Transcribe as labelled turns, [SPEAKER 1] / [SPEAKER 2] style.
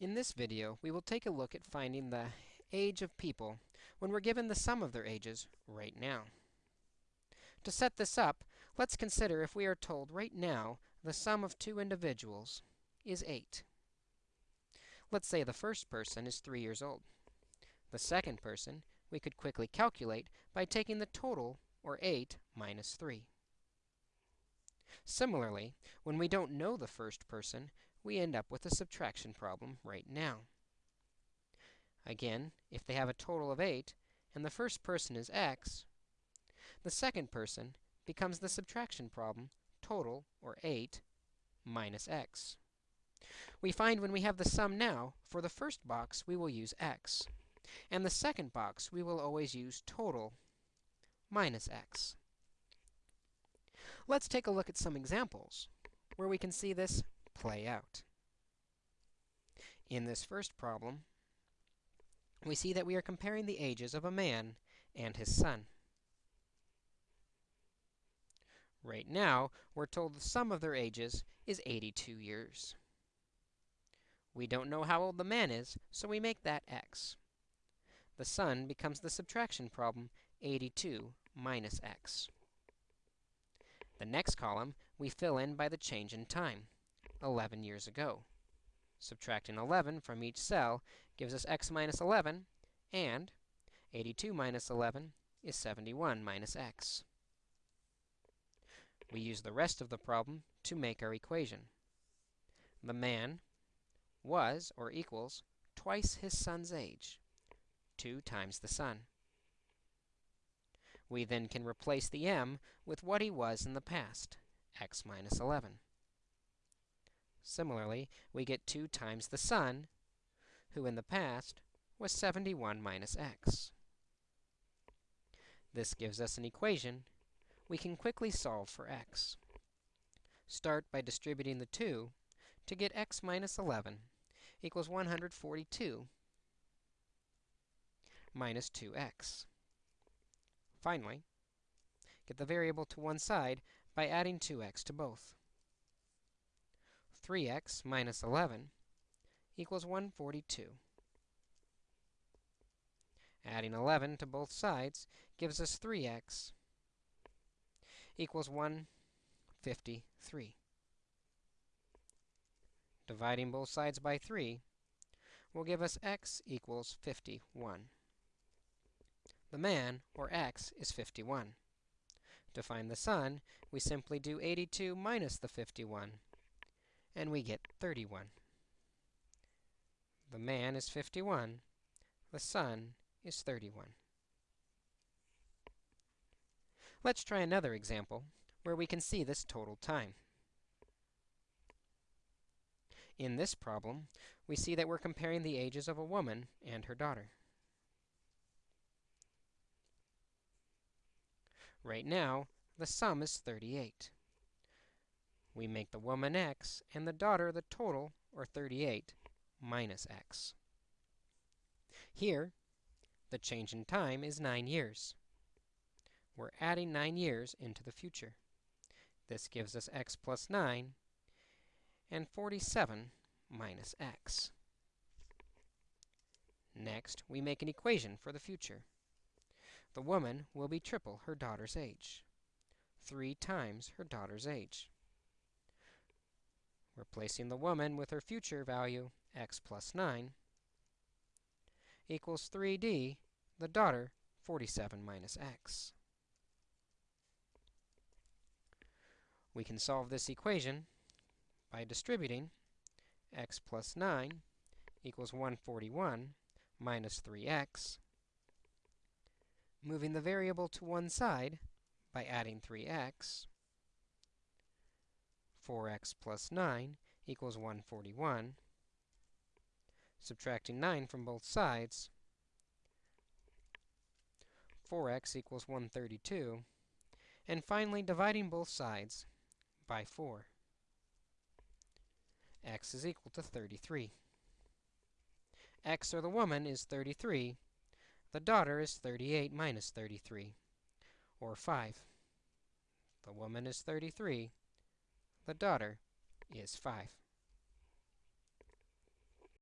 [SPEAKER 1] In this video, we will take a look at finding the age of people when we're given the sum of their ages right now. To set this up, let's consider if we are told right now the sum of two individuals is 8. Let's say the first person is 3 years old. The second person we could quickly calculate by taking the total, or 8, minus 3. Similarly, when we don't know the first person, we end up with a subtraction problem right now. Again, if they have a total of 8, and the first person is x, the second person becomes the subtraction problem, total, or 8, minus x. We find when we have the sum now, for the first box, we will use x. And the second box, we will always use total minus x. Let's take a look at some examples where we can see this play out. In this first problem, we see that we are comparing the ages of a man and his son. Right now, we're told the sum of their ages is 82 years. We don't know how old the man is, so we make that x. The son becomes the subtraction problem, 82 minus x. The next column, we fill in by the change in time, 11 years ago. Subtracting 11 from each cell gives us x minus 11, and 82 minus 11 is 71 minus x. We use the rest of the problem to make our equation. The man was, or equals, twice his son's age, 2 times the son. We then can replace the m with what he was in the past, x minus 11. Similarly, we get 2 times the son, who in the past was 71 minus x. This gives us an equation we can quickly solve for x. Start by distributing the 2 to get x minus 11 equals 142 minus 2x. Finally, get the variable to one side by adding 2x to both. 3x minus 11 equals 142. Adding 11 to both sides gives us 3x equals 153. Dividing both sides by 3 will give us x equals 51. The man, or x, is 51. To find the son, we simply do 82 minus the 51, and we get 31. The man is 51. The son is 31. Let's try another example where we can see this total time. In this problem, we see that we're comparing the ages of a woman and her daughter. Right now, the sum is 38. We make the woman x and the daughter the total, or 38, minus x. Here, the change in time is 9 years. We're adding 9 years into the future. This gives us x plus 9 and 47 minus x. Next, we make an equation for the future. The woman will be triple her daughter's age, 3 times her daughter's age. Replacing the woman with her future value, x plus 9, equals 3d, the daughter, 47 minus x. We can solve this equation by distributing x plus 9 equals 141 minus 3x moving the variable to one side by adding 3x. 4x plus 9 equals 141. Subtracting 9 from both sides, 4x equals 132. And finally, dividing both sides by 4. x is equal to 33. x, or the woman, is 33, the daughter is 38 minus 33, or 5. The woman is 33. The daughter is 5.